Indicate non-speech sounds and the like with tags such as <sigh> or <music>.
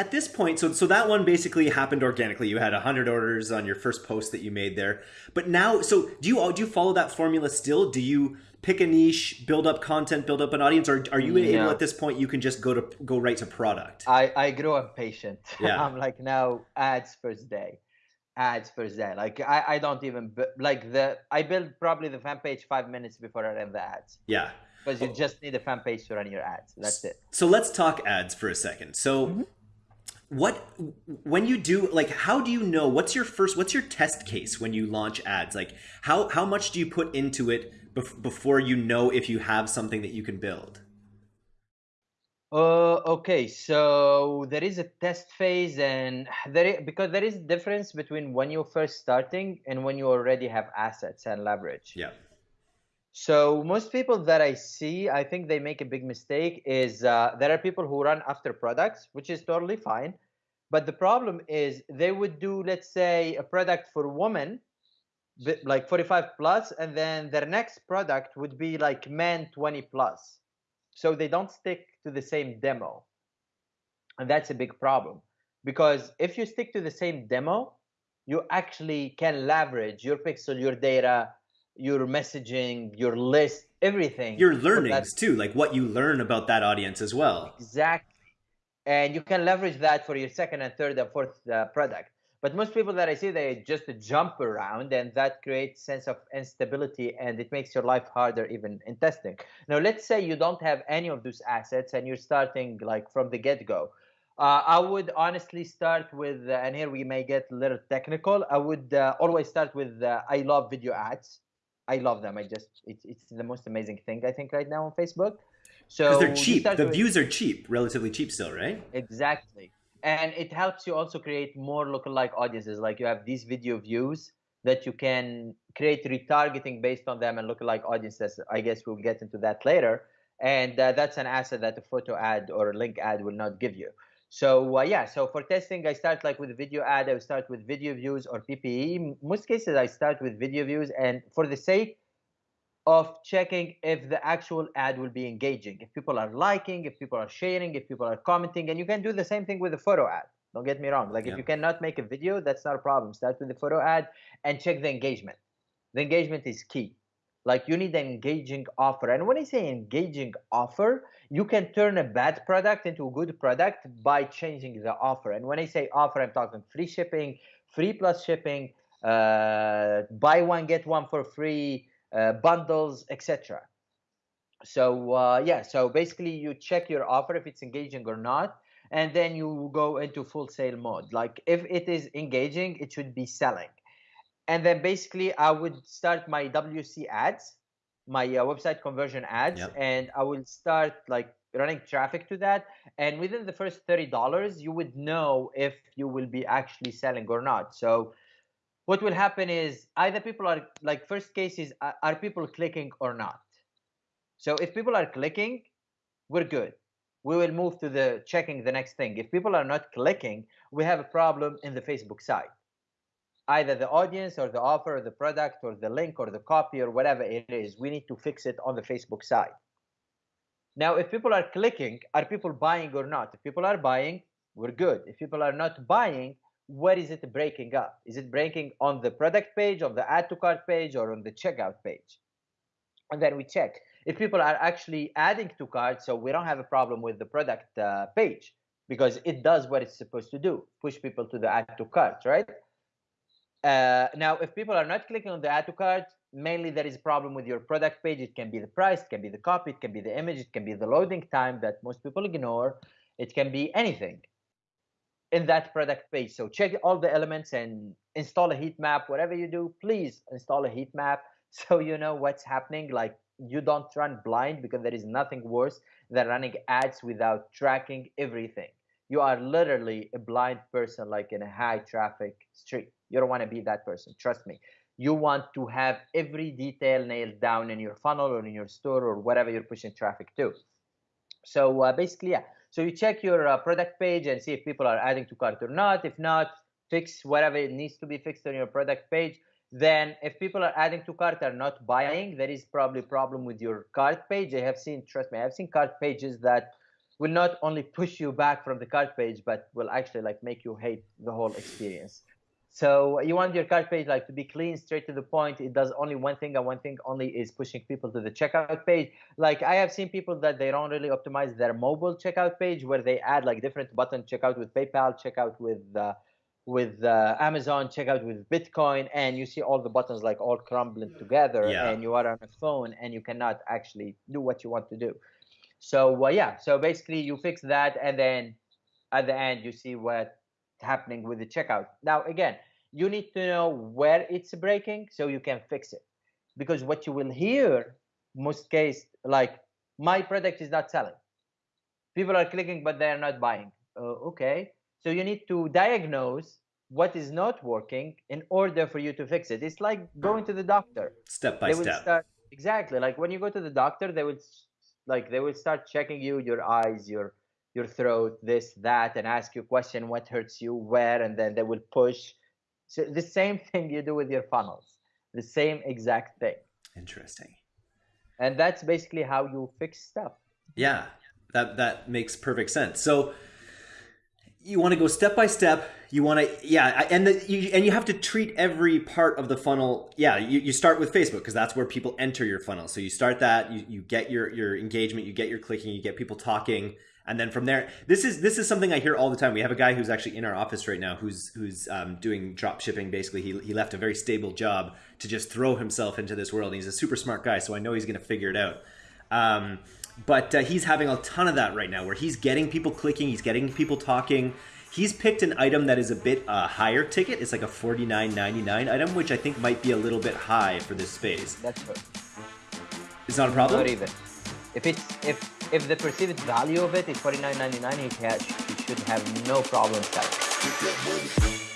at this point, so so that one basically happened organically. You had hundred orders on your first post that you made there, but now, so do you do you follow that formula still? Do you pick a niche, build up content, build up an audience, or are you able at this point you can just go to go right to product? I I grow impatient. <laughs> Yeah. I'm like now ads first day, ads first day. Like I I don't even like the I build probably the fan page five minutes before I run the ads. Yeah because you just need a fan page to run your ads. That's it. So let's talk ads for a second. So mm-hmm what when you do like how do you know what's your first what's your test case when you launch ads? Like how how much do you put into it bef- before you know if you have something that you can build? Uh, okay so there is a test phase and there is, because there is a difference between when you're first starting and when you already have assets and leverage. Yeah so most people that I see, I think they make a big mistake. Is uh, there are people who run after products, which is totally fine, but the problem is they would do, let's say, a product for women, like 45 plus, and then their next product would be like men 20 plus. So they don't stick to the same demo, and that's a big problem because if you stick to the same demo, you actually can leverage your pixel, your data your messaging, your list, everything. Your learnings too, like what you learn about that audience as well. Exactly. And you can leverage that for your second and third and fourth uh, product. But most people that I see, they just jump around, and that creates sense of instability, and it makes your life harder even in testing. Now, let's say you don't have any of those assets, and you're starting like from the get-go. Uh, I would honestly start with, uh, and here we may get a little technical. I would uh, always start with uh, I love video ads I love them. I just it's it's the most amazing thing I think right now on Facebook. So because they're cheap. The with, views are cheap, relatively cheap still, right? Exactly, and it helps you also create more lookalike audiences. Like you have these video views that you can create retargeting based on them and lookalike audiences. I guess we'll get into that later. And uh, that's an asset that a photo ad or a link ad will not give you. So uh, yeah, so for testing, I start like with video ad. I start with video views or PPE. Most cases, I start with video views, and for the sake of checking if the actual ad will be engaging, if people are liking, if people are sharing, if people are commenting, and you can do the same thing with the photo ad. Don't get me wrong. Like yeah. if you cannot make a video, that's not a problem. Start with the photo ad and check the engagement. The engagement is key. Like you need an engaging offer. And when I say engaging offer, you can turn a bad product into a good product by changing the offer. And when I say offer, I'm talking free shipping, free plus shipping, uh, buy one get one for free, uh, bundles, etc. So uh, yeah, so basically you check your offer if it's engaging or not, and then you go into full sale mode. Like if it is engaging, it should be selling and then basically I would start my WC ads, my uh, website conversion ads, yep. and I will start like running traffic to that. And within the first thirty dollars, you would know if you will be actually selling or not. So what will happen is either people are like first case is are people clicking or not. So if people are clicking, we're good. We will move to the checking the next thing. If people are not clicking, we have a problem in the Facebook side either the audience or the offer or the product or the link or the copy or whatever it is. We need to fix it on the Facebook side. Now, if people are clicking, are people buying or not? If people are buying, we're good. If people are not buying, where is it breaking up? Is it breaking on the product page, on the add to cart page, or on the checkout page? And then we check. If people are actually adding to cart, so we don't have a problem with the product uh, page because it does what it's supposed to do push people to the add to cart, right? Uh, now, if people are not clicking on the add to cart, mainly there is a problem with your product page. It can be the price, it can be the copy, it can be the image, it can be the loading time that most people ignore. It can be anything in that product page. So check all the elements and install a heat map. Whatever you do, please install a heat map <laughs> so you know what's happening. Like you don't run blind because there is nothing worse than running ads without tracking everything. You are literally a blind person, like in a high traffic street. You don't want to be that person. Trust me. You want to have every detail nailed down in your funnel or in your store or whatever you're pushing traffic to. So uh, basically, yeah. So you check your uh, product page and see if people are adding to cart or not. If not, fix whatever it needs to be fixed on your product page. Then, if people are adding to cart are not buying, there is probably a problem with your cart page. I have seen, trust me, I have seen cart pages that will not only push you back from the cart page, but will actually like make you hate the whole experience. So you want your cart page like to be clean, straight to the point. It does only one thing, and one thing only is pushing people to the checkout page. Like I have seen people that they don't really optimize their mobile checkout page, where they add like different button checkout with PayPal, checkout with uh, with uh, Amazon, checkout with Bitcoin, and you see all the buttons like all crumbling together, Yeah. and you are on a phone, and you cannot actually do what you want to do. So uh, yeah, so basically you fix that, and then at the end you see what's happening with the checkout. Now, again, you need to know where it's breaking so you can fix it. Because what you will hear, most case, like my product is not selling. People are clicking, but they are not buying. Uh, okay, so you need to diagnose what is not working in order for you to fix it. It's like going to the doctor. Step by step. start exactly like when you go to the doctor, they will like they will start checking you, your eyes, your your throat, this, that, and ask you a question, what hurts you, where, and then they will push. So the same <laughs> thing you do with your funnels, the same exact thing. Interesting. And that's basically how you fix stuff. Yeah, that that makes perfect sense. So you want to go step by step. You want to yeah, and the, you and you have to treat every part of the funnel. Yeah, you, you start with Facebook because that's where people enter your funnel. So you start that, you, you get your your engagement, you get your clicking, you get people talking, and then from there, this is this is something I hear all the time. We have a guy who's actually in our office right now who's who's um, doing drop shipping. Basically, he he left a very stable job to just throw himself into this world. And he's a super smart guy, so I know he's going to figure it out. Um, but uh, he's having a ton of that right now where he's getting people clicking he's getting people talking he's picked an item that is a bit uh, higher ticket it's like a $49.99 item which i think might be a little bit high for this space That's good. it's not a problem Not even. If it's if if the perceived value of it is forty nine ninety nine, he, has, he should have no problem selling.